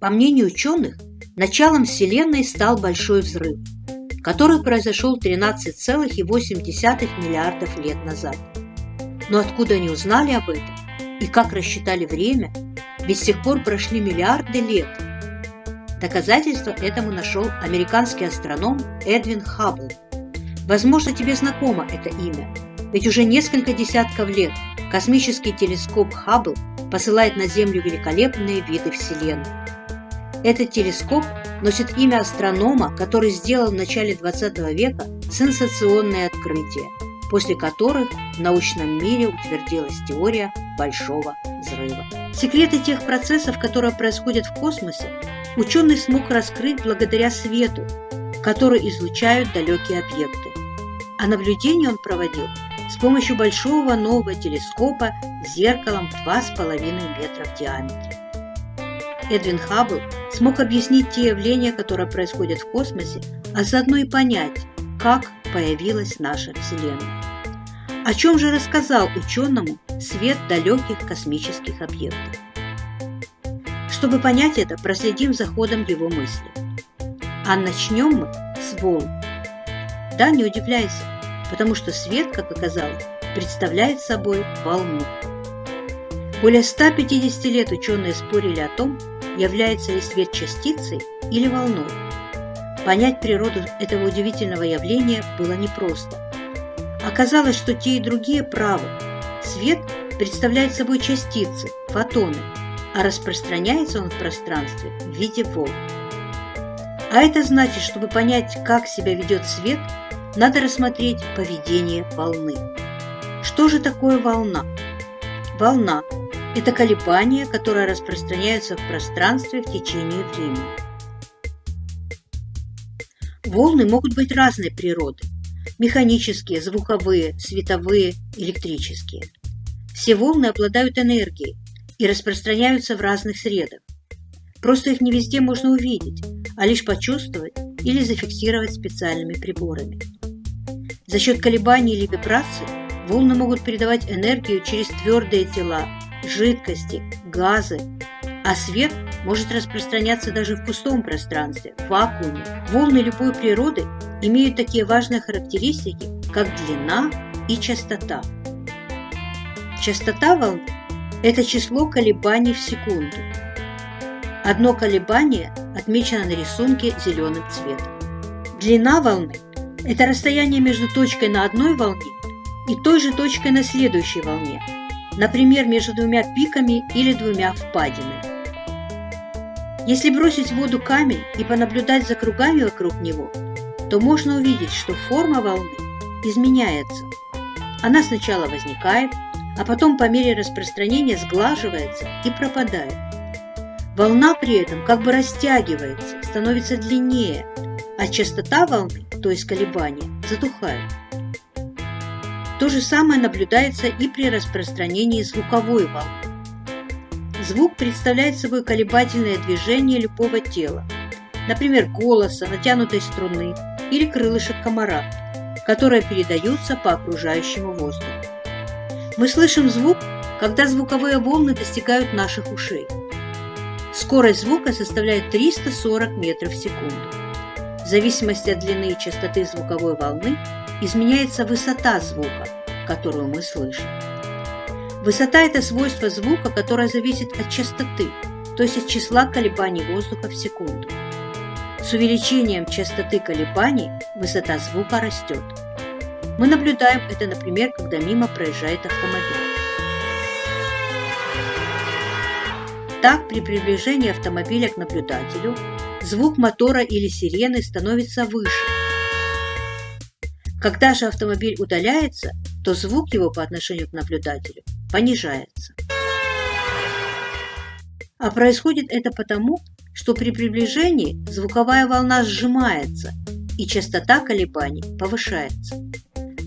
По мнению ученых, началом Вселенной стал Большой взрыв, который произошел 13,8 миллиардов лет назад. Но откуда они узнали об этом и как рассчитали время, ведь с тех пор прошли миллиарды лет. Доказательство этому нашел американский астроном Эдвин Хаббл. Возможно, тебе знакомо это имя, ведь уже несколько десятков лет космический телескоп Хаббл посылает на Землю великолепные виды Вселенной. Этот телескоп носит имя астронома, который сделал в начале 20 века сенсационные открытия, после которых в научном мире утвердилась теория Большого взрыва. Секреты тех процессов, которые происходят в космосе, ученый смог раскрыть благодаря свету, который излучают далекие объекты. А наблюдение он проводил с помощью большого нового телескопа с зеркалом в 2,5 метра в диаметре. Эдвин Хаббл смог объяснить те явления, которые происходят в космосе, а заодно и понять, как появилась наша Вселенная. О чем же рассказал ученому свет далеких космических объектов? Чтобы понять это, проследим за ходом его мысли. А начнем мы с волн. Да, не удивляйся, потому что свет, как оказалось, представляет собой волну. Более 150 лет ученые спорили о том, является ли свет частицей или волной. Понять природу этого удивительного явления было непросто. Оказалось, что те и другие правы. Свет представляет собой частицы, фотоны, а распространяется он в пространстве в виде волн. А это значит, чтобы понять, как себя ведет свет, надо рассмотреть поведение волны. Что же такое волна? Волна это колебания, которые распространяются в пространстве в течение времени. Волны могут быть разной природы – механические, звуковые, световые, электрические. Все волны обладают энергией и распространяются в разных средах. Просто их не везде можно увидеть, а лишь почувствовать или зафиксировать специальными приборами. За счет колебаний или вибраций волны могут передавать энергию через твердые тела, жидкости, газы, а свет может распространяться даже в пустом пространстве, в вакууме. Волны любой природы имеют такие важные характеристики, как длина и частота. Частота волны – это число колебаний в секунду. Одно колебание отмечено на рисунке зеленым цветом. Длина волны – это расстояние между точкой на одной волне и той же точкой на следующей волне – например, между двумя пиками или двумя впадинами. Если бросить в воду камень и понаблюдать за кругами вокруг него, то можно увидеть, что форма волны изменяется. Она сначала возникает, а потом по мере распространения сглаживается и пропадает. Волна при этом как бы растягивается, становится длиннее, а частота волны, то есть колебания, затухает. То же самое наблюдается и при распространении звуковой волны. Звук представляет собой колебательное движение любого тела, например, голоса, натянутой струны или крылышек комара, которые передаются по окружающему воздуху. Мы слышим звук, когда звуковые волны достигают наших ушей. Скорость звука составляет 340 метров в секунду. В зависимости от длины и частоты звуковой волны изменяется высота звука, которую мы слышим. Высота – это свойство звука, которое зависит от частоты, то есть от числа колебаний воздуха в секунду. С увеличением частоты колебаний высота звука растет. Мы наблюдаем это, например, когда мимо проезжает автомобиль. Так, при приближении автомобиля к наблюдателю звук мотора или сирены становится выше, когда же автомобиль удаляется, то звук его по отношению к наблюдателю понижается. А происходит это потому, что при приближении звуковая волна сжимается и частота колебаний повышается.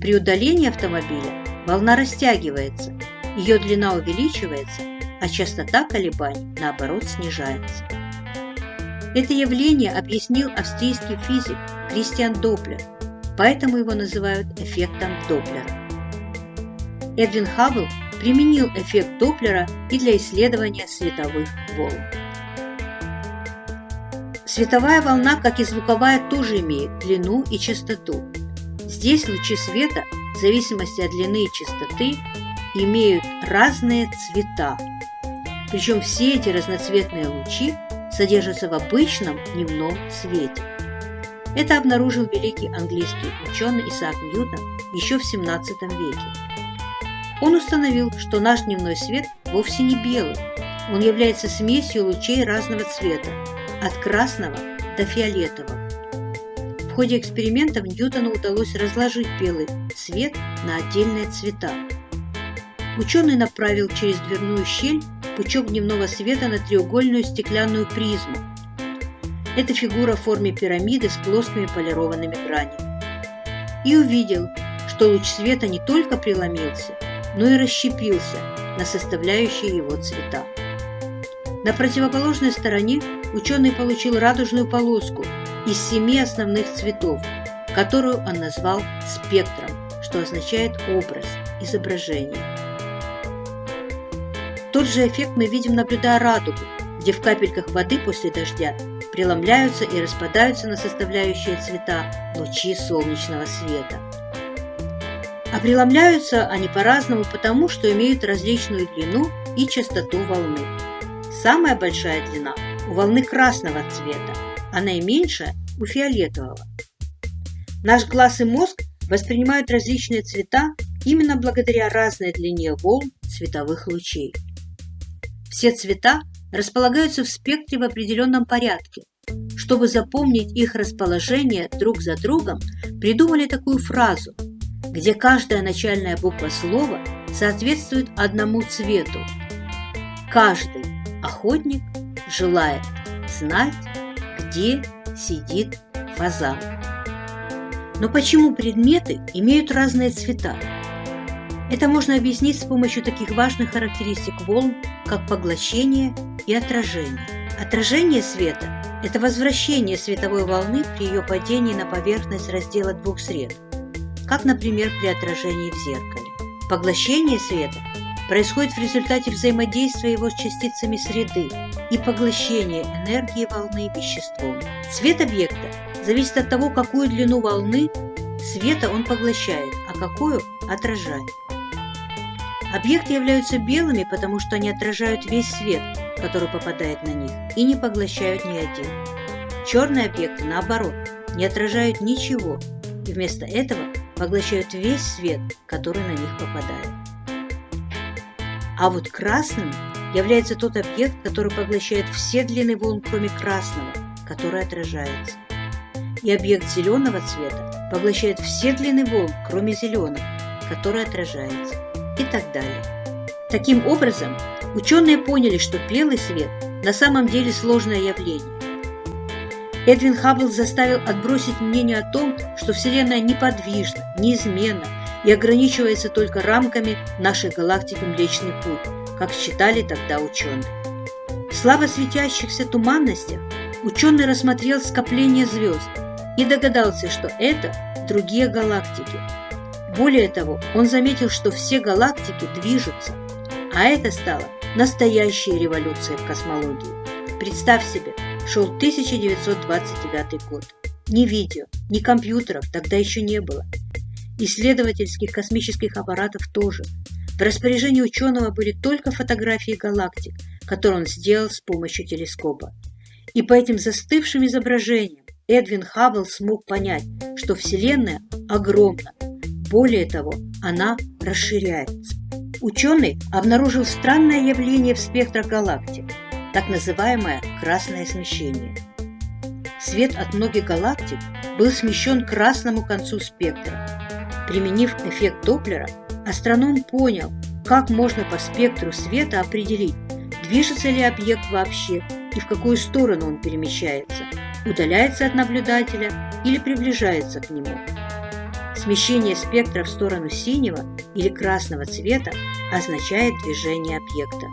При удалении автомобиля волна растягивается, ее длина увеличивается, а частота колебаний, наоборот, снижается. Это явление объяснил австрийский физик Кристиан Доплер – поэтому его называют эффектом Доплера. Эдвин Хаббл применил эффект Доплера и для исследования световых волн. Световая волна, как и звуковая, тоже имеет длину и частоту. Здесь лучи света, в зависимости от длины и частоты, имеют разные цвета. Причем все эти разноцветные лучи содержатся в обычном дневном свете. Это обнаружил великий английский ученый Исаак Ньютон еще в 17 веке. Он установил, что наш дневной свет вовсе не белый, он является смесью лучей разного цвета, от красного до фиолетового. В ходе экспериментов Ньютону удалось разложить белый свет на отдельные цвета. Ученый направил через дверную щель пучок дневного света на треугольную стеклянную призму. Это фигура в форме пирамиды с плоскими полированными гранями. И увидел, что луч света не только преломился, но и расщепился на составляющие его цвета. На противоположной стороне ученый получил радужную полоску из семи основных цветов, которую он назвал спектром, что означает образ, изображение. Тот же эффект мы видим, наблюдая радугу, где в капельках воды после дождя преломляются и распадаются на составляющие цвета лучи солнечного света. А преломляются они по-разному потому, что имеют различную длину и частоту волны. Самая большая длина у волны красного цвета, а наименьшая у фиолетового. Наш глаз и мозг воспринимают различные цвета именно благодаря разной длине волн световых лучей. Все цвета располагаются в спектре в определенном порядке. Чтобы запомнить их расположение друг за другом, придумали такую фразу, где каждая начальная буква слова соответствует одному цвету. Каждый охотник желает знать, где сидит фазан. Но почему предметы имеют разные цвета? Это можно объяснить с помощью таких важных характеристик волн, как поглощение и отражение. Отражение света – это возвращение световой волны при ее падении на поверхность раздела двух сред, как, например, при отражении в зеркале. Поглощение света происходит в результате взаимодействия его с частицами среды и поглощения энергии волны веществом. Цвет объекта зависит от того, какую длину волны света он поглощает, а какую отражает. Объекты являются белыми, потому что они отражают весь свет, который попадает на них, и не поглощают ни один. Черные объекты, наоборот, не отражают ничего, и вместо этого поглощают весь свет, который на них попадает. А вот красным является тот объект, который поглощает все длины волн, кроме красного, который отражается. И объект зеленого цвета поглощает все длины волн, кроме зеленого, который отражается и так далее. Таким образом, ученые поняли, что белый свет на самом деле сложное явление. Эдвин Хаббл заставил отбросить мнение о том, что Вселенная неподвижна, неизменна и ограничивается только рамками нашей галактики Млечный Путь, как считали тогда ученые. В слабо светящихся туманностях ученый рассмотрел скопление звезд и догадался, что это другие галактики, более того, он заметил, что все галактики движутся, а это стало настоящей революцией в космологии. Представь себе, шел 1929 год. Ни видео, ни компьютеров тогда еще не было. Исследовательских космических аппаратов тоже. В распоряжении ученого были только фотографии галактик, которые он сделал с помощью телескопа. И по этим застывшим изображениям Эдвин Хаббл смог понять, что Вселенная огромна, более того, она расширяется. Ученый обнаружил странное явление в спектрах галактик, так называемое красное смещение. Свет от многих галактик был смещен к красному концу спектра. Применив эффект Доплера, астроном понял, как можно по спектру света определить, движется ли объект вообще и в какую сторону он перемещается, удаляется от наблюдателя или приближается к нему. Смещение спектра в сторону синего или красного цвета означает движение объекта.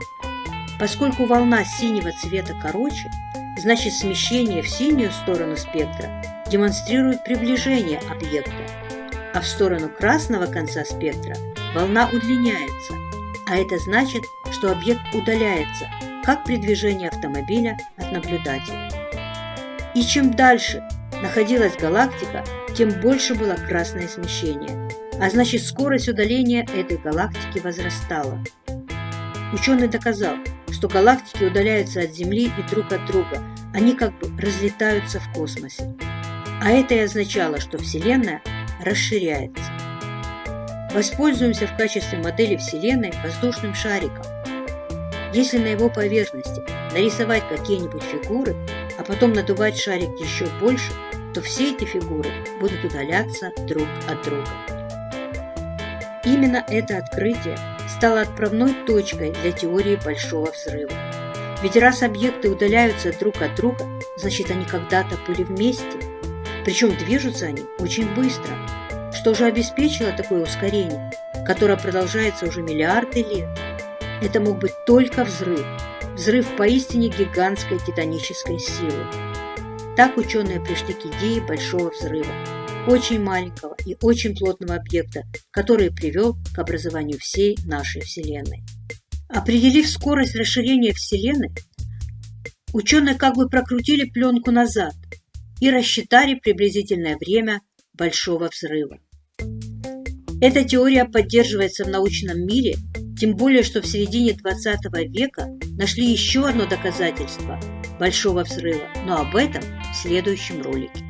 Поскольку волна синего цвета короче, значит смещение в синюю сторону спектра демонстрирует приближение объекта, а в сторону красного конца спектра волна удлиняется, а это значит, что объект удаляется, как при движении автомобиля от наблюдателя. И чем дальше находилась галактика, тем больше было красное смещение, а значит скорость удаления этой галактики возрастала. Ученый доказал, что галактики удаляются от Земли и друг от друга, они как бы разлетаются в космосе. А это и означало, что Вселенная расширяется. Воспользуемся в качестве модели Вселенной воздушным шариком. Если на его поверхности нарисовать какие-нибудь фигуры, а потом надувать шарик еще больше, то все эти фигуры будут удаляться друг от друга. Именно это открытие стало отправной точкой для теории Большого Взрыва. Ведь раз объекты удаляются друг от друга, значит они когда-то были вместе. Причем движутся они очень быстро, что же обеспечило такое ускорение, которое продолжается уже миллиарды лет. Это мог быть только взрыв, взрыв поистине гигантской титанической силы. Так ученые пришли к идее Большого Взрыва, очень маленького и очень плотного объекта, который привел к образованию всей нашей Вселенной. Определив скорость расширения Вселенной, ученые как бы прокрутили пленку назад и рассчитали приблизительное время Большого Взрыва. Эта теория поддерживается в научном мире, тем более, что в середине 20 века нашли еще одно доказательство Большого Взрыва, но об этом в следующем ролике.